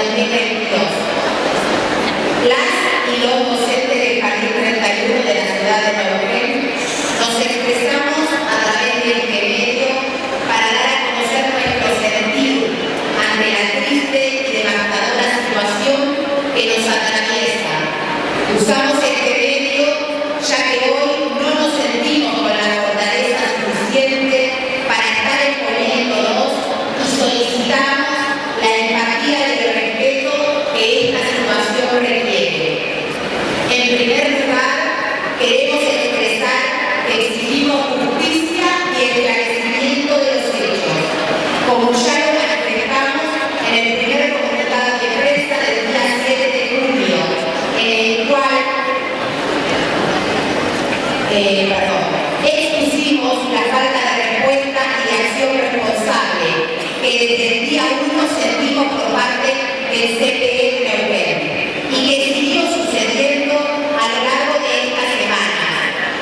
Enrique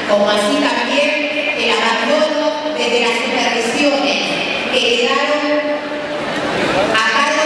como así también el abandono desde las supervisiones que quedaron a cada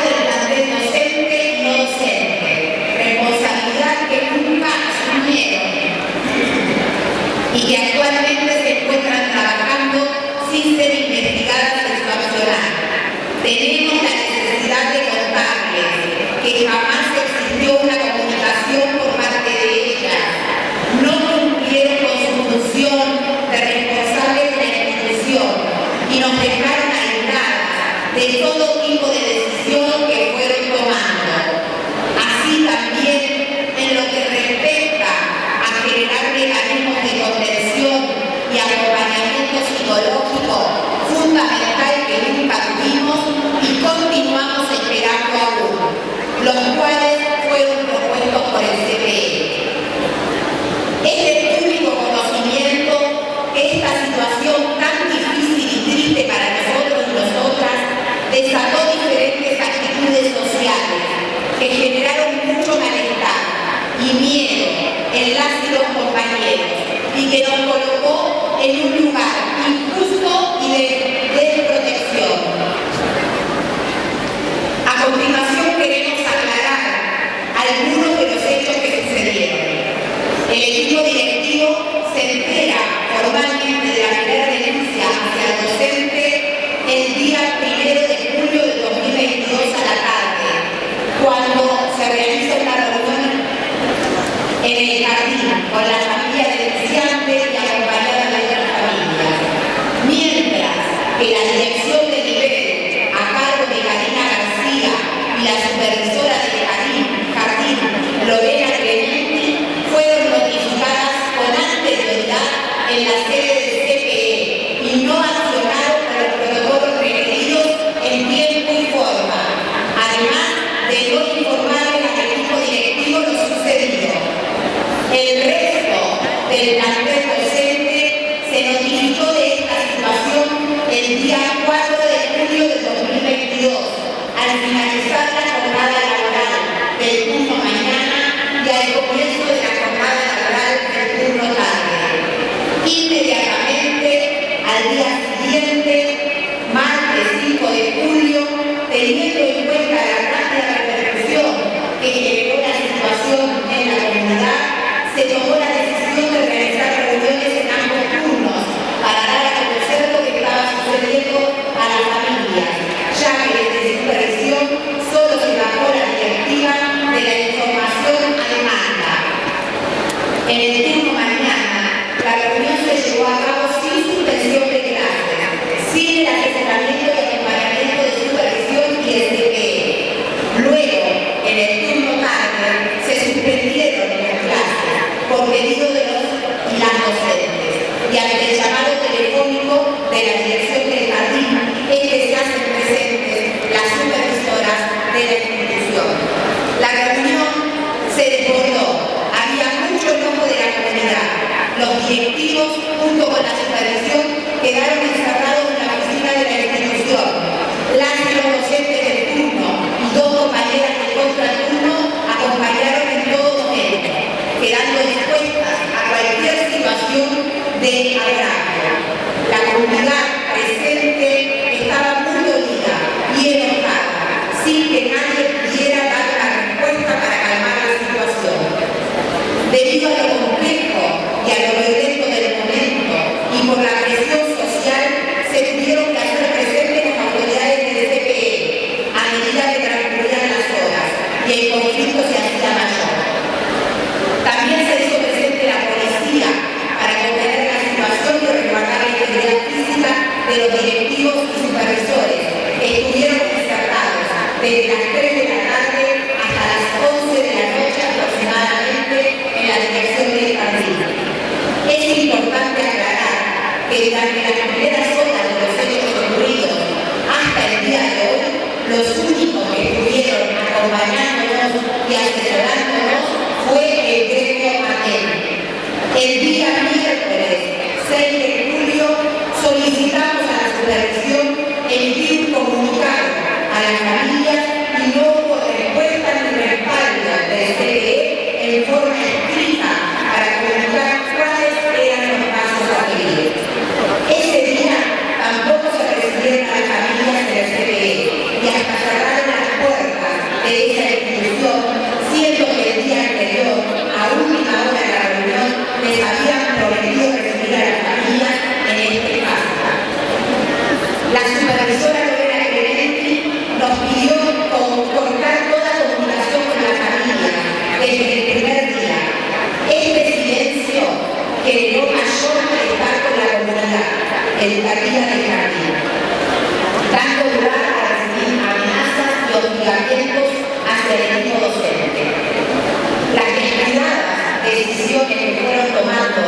el, arriba del jardín, dando lugar a recibir amenazas y hostigamientos hacia el mismo docente. Las descuidadas decisiones que fueron tomando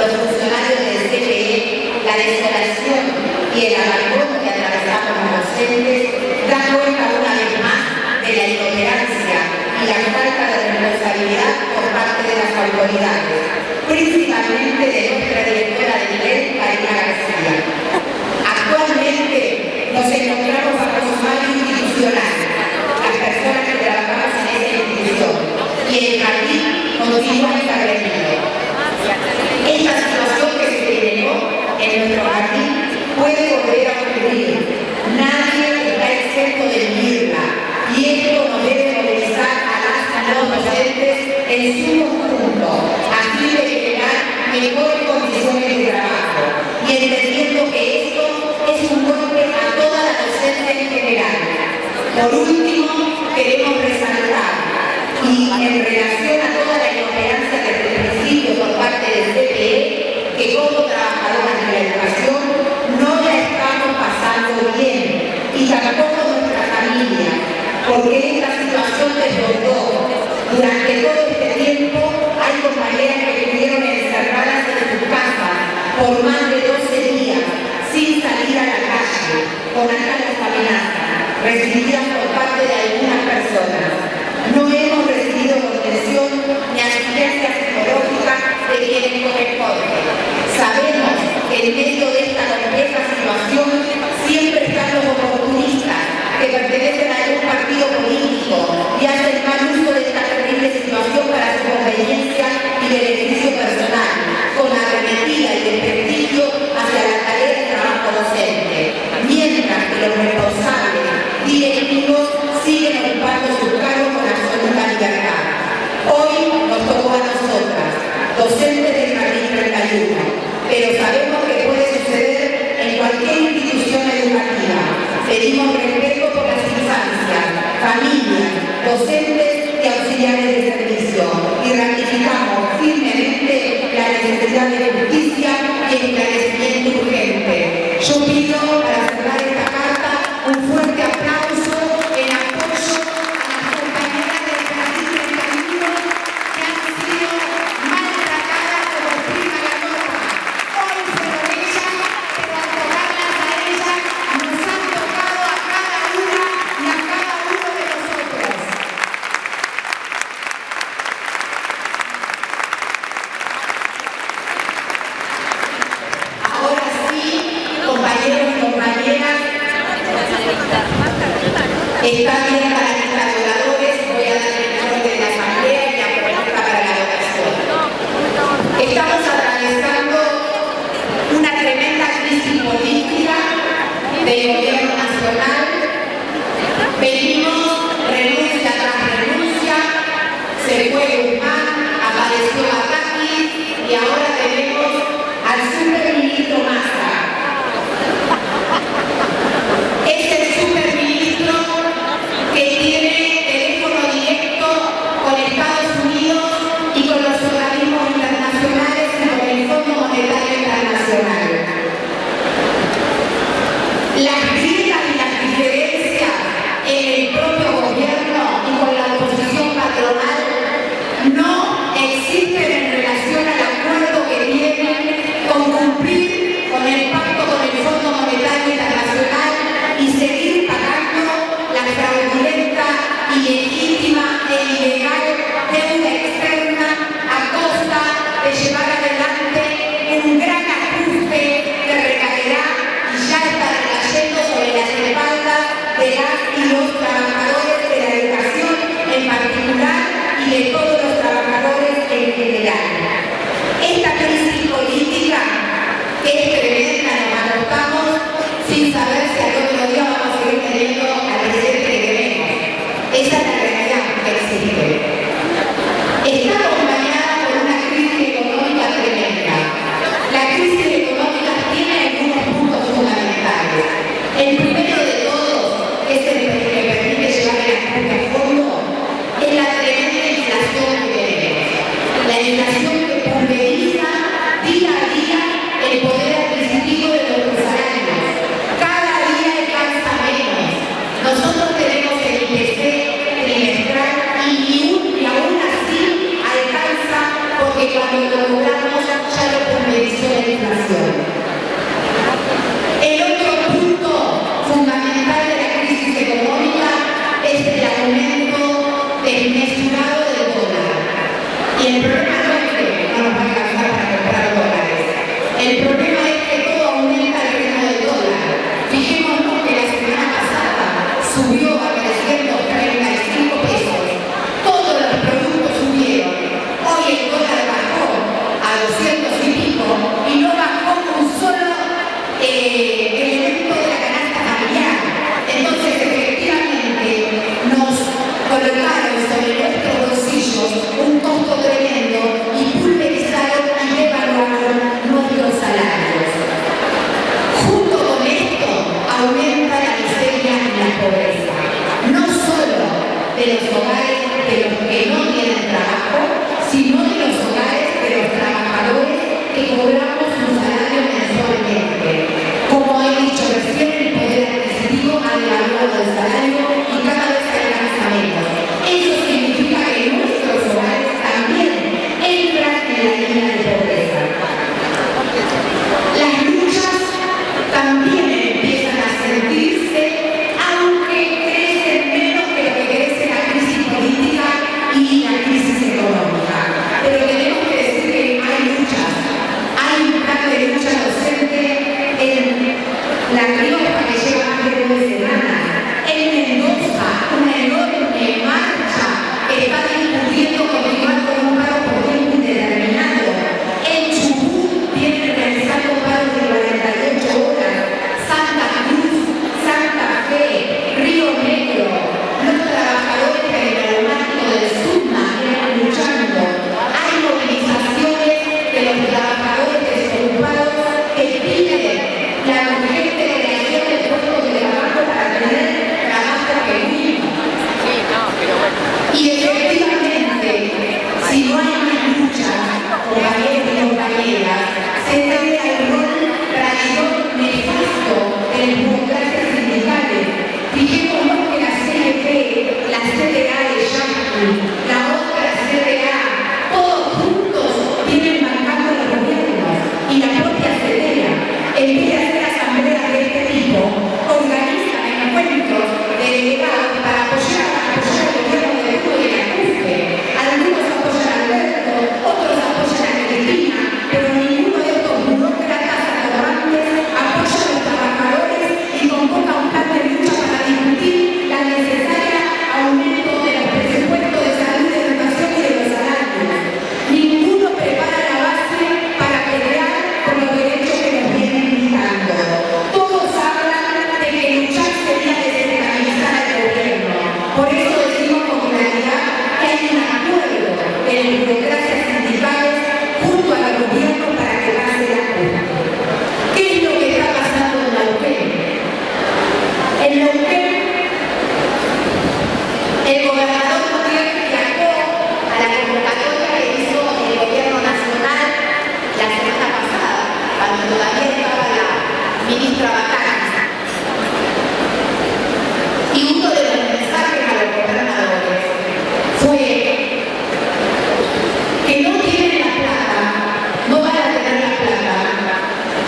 los funcionarios del CPE, la desolación y el abandono que atravesamos los docentes, dan cuenta una vez más de la intolerancia y la falta de responsabilidad por parte de las autoridades principalmente de nuestra directora de nivel, Karina García. Actualmente nos encontramos bajo su mano institucional, las personas que trabajamos en esta institución, y el jardín continúa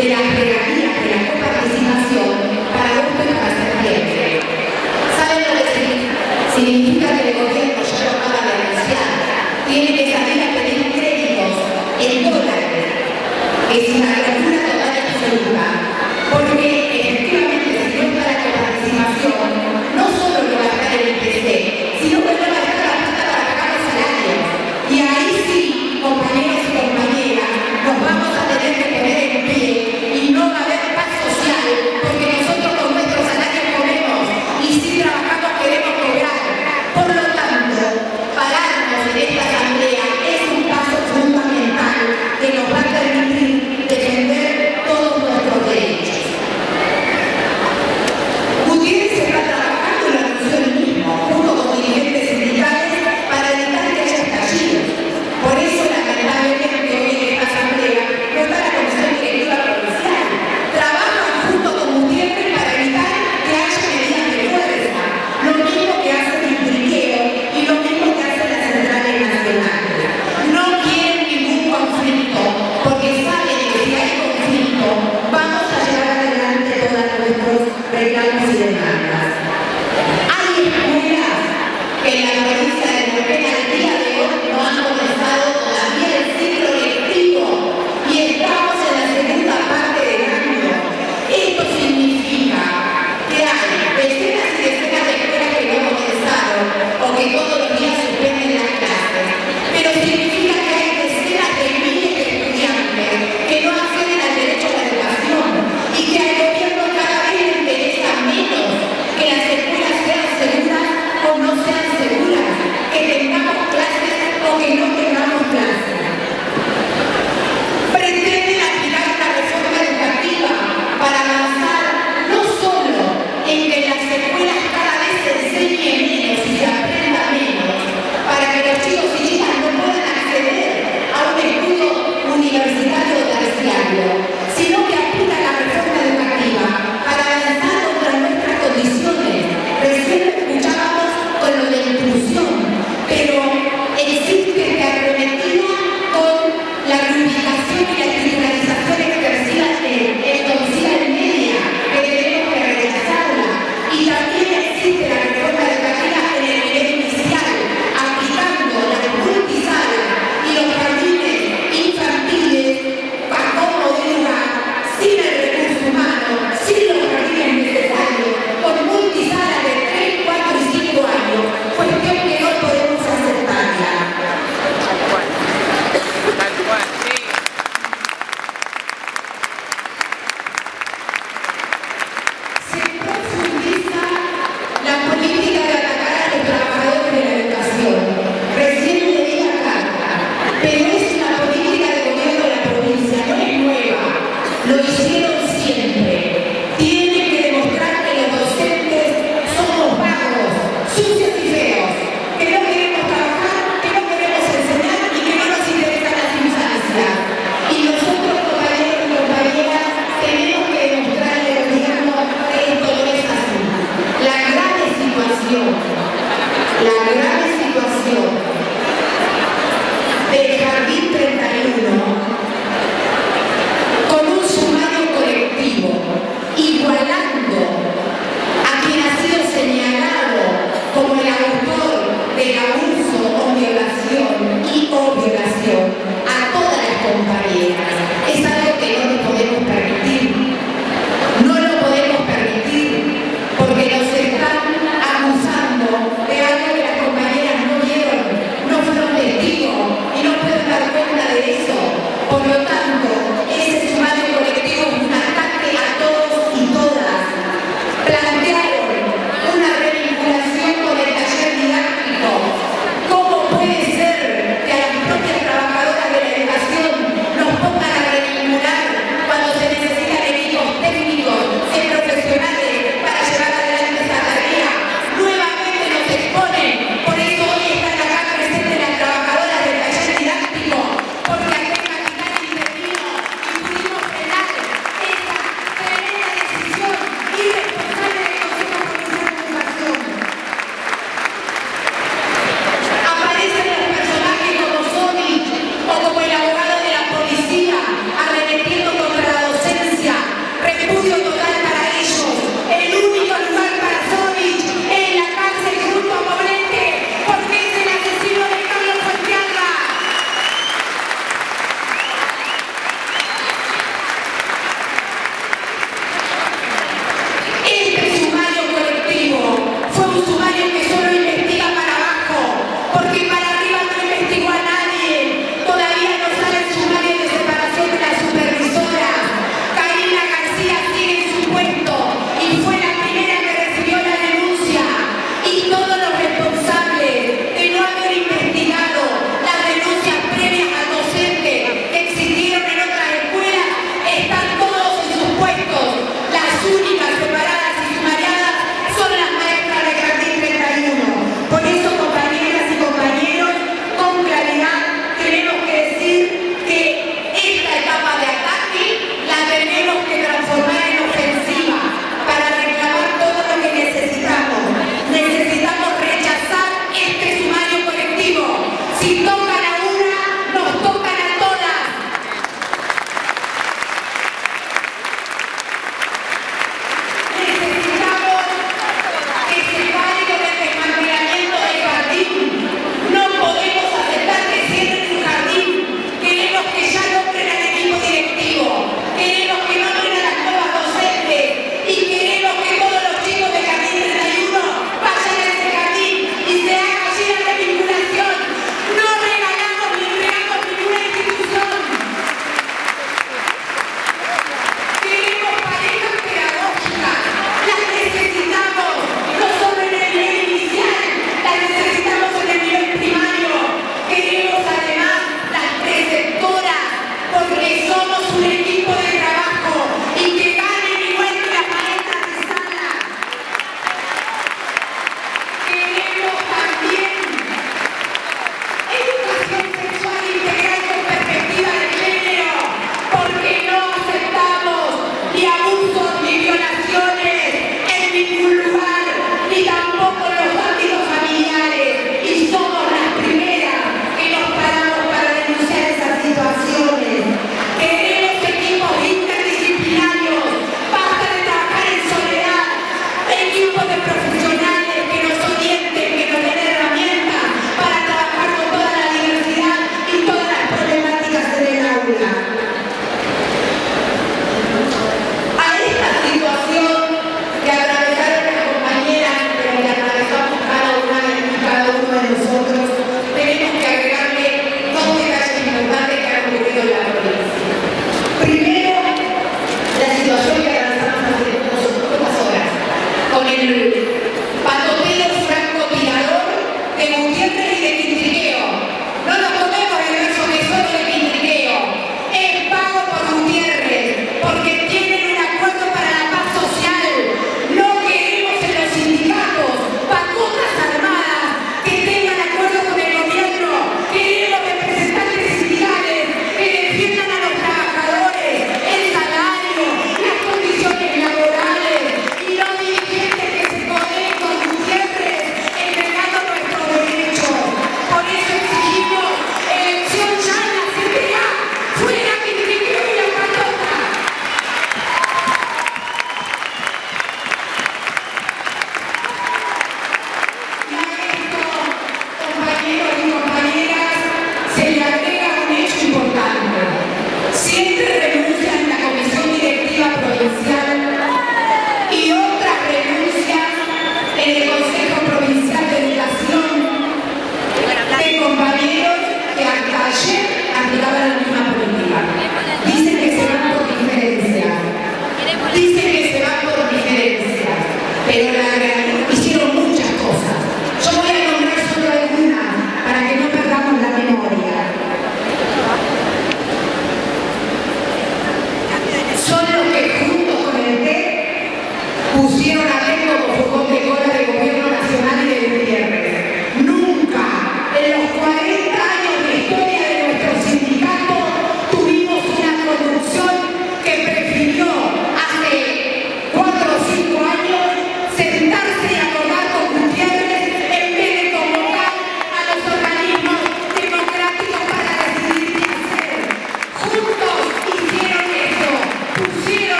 de las